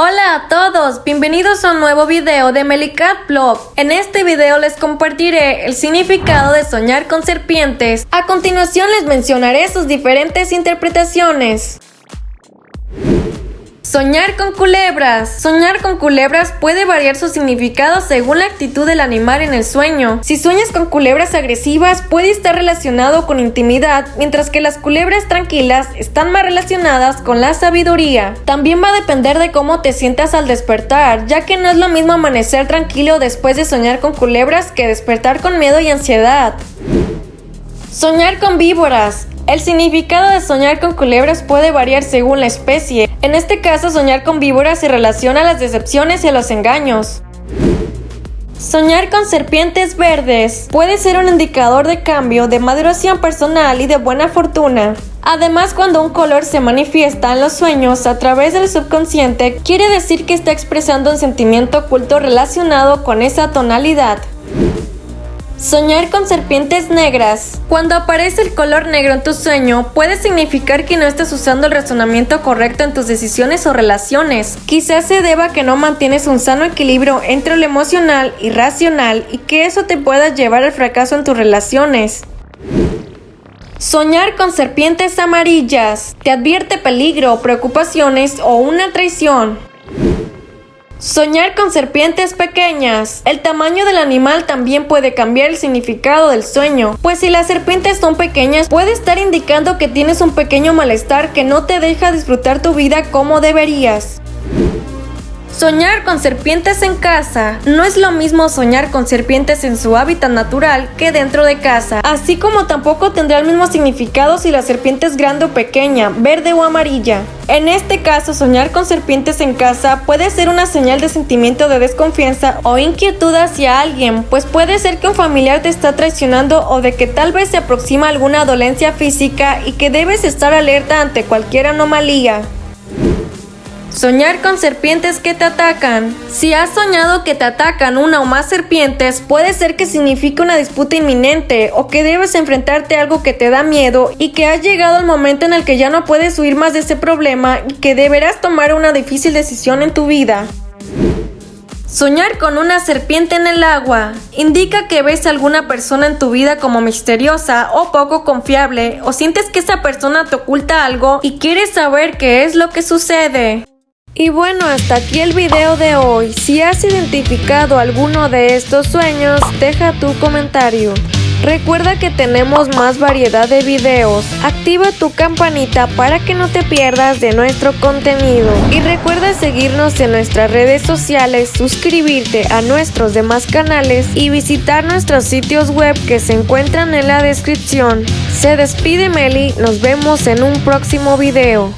Hola a todos, bienvenidos a un nuevo video de Melicat Blog. En este video les compartiré el significado de soñar con serpientes. A continuación les mencionaré sus diferentes interpretaciones. Soñar con culebras. Soñar con culebras puede variar su significado según la actitud del animal en el sueño. Si sueñas con culebras agresivas puede estar relacionado con intimidad, mientras que las culebras tranquilas están más relacionadas con la sabiduría. También va a depender de cómo te sientas al despertar, ya que no es lo mismo amanecer tranquilo después de soñar con culebras que despertar con miedo y ansiedad. Soñar con víboras. El significado de soñar con culebras puede variar según la especie. En este caso, soñar con víboras se relaciona a las decepciones y a los engaños. Soñar con serpientes verdes puede ser un indicador de cambio, de maduración personal y de buena fortuna. Además, cuando un color se manifiesta en los sueños a través del subconsciente, quiere decir que está expresando un sentimiento oculto relacionado con esa tonalidad. Soñar con serpientes negras. Cuando aparece el color negro en tu sueño, puede significar que no estás usando el razonamiento correcto en tus decisiones o relaciones. Quizás se deba a que no mantienes un sano equilibrio entre lo emocional y racional y que eso te pueda llevar al fracaso en tus relaciones. Soñar con serpientes amarillas te advierte peligro, preocupaciones o una traición. Soñar con serpientes pequeñas. El tamaño del animal también puede cambiar el significado del sueño, pues si las serpientes son pequeñas puede estar indicando que tienes un pequeño malestar que no te deja disfrutar tu vida como deberías. Soñar con serpientes en casa. No es lo mismo soñar con serpientes en su hábitat natural que dentro de casa, así como tampoco tendrá el mismo significado si la serpiente es grande o pequeña, verde o amarilla. En este caso, soñar con serpientes en casa puede ser una señal de sentimiento de desconfianza o inquietud hacia alguien, pues puede ser que un familiar te está traicionando o de que tal vez se aproxima alguna dolencia física y que debes estar alerta ante cualquier anomalía. Soñar con serpientes que te atacan. Si has soñado que te atacan una o más serpientes, puede ser que signifique una disputa inminente o que debes enfrentarte a algo que te da miedo y que has llegado al momento en el que ya no puedes huir más de ese problema y que deberás tomar una difícil decisión en tu vida. Soñar con una serpiente en el agua indica que ves a alguna persona en tu vida como misteriosa o poco confiable o sientes que esa persona te oculta algo y quieres saber qué es lo que sucede. Y bueno, hasta aquí el video de hoy. Si has identificado alguno de estos sueños, deja tu comentario. Recuerda que tenemos más variedad de videos. Activa tu campanita para que no te pierdas de nuestro contenido. Y recuerda seguirnos en nuestras redes sociales, suscribirte a nuestros demás canales y visitar nuestros sitios web que se encuentran en la descripción. Se despide Meli, nos vemos en un próximo video.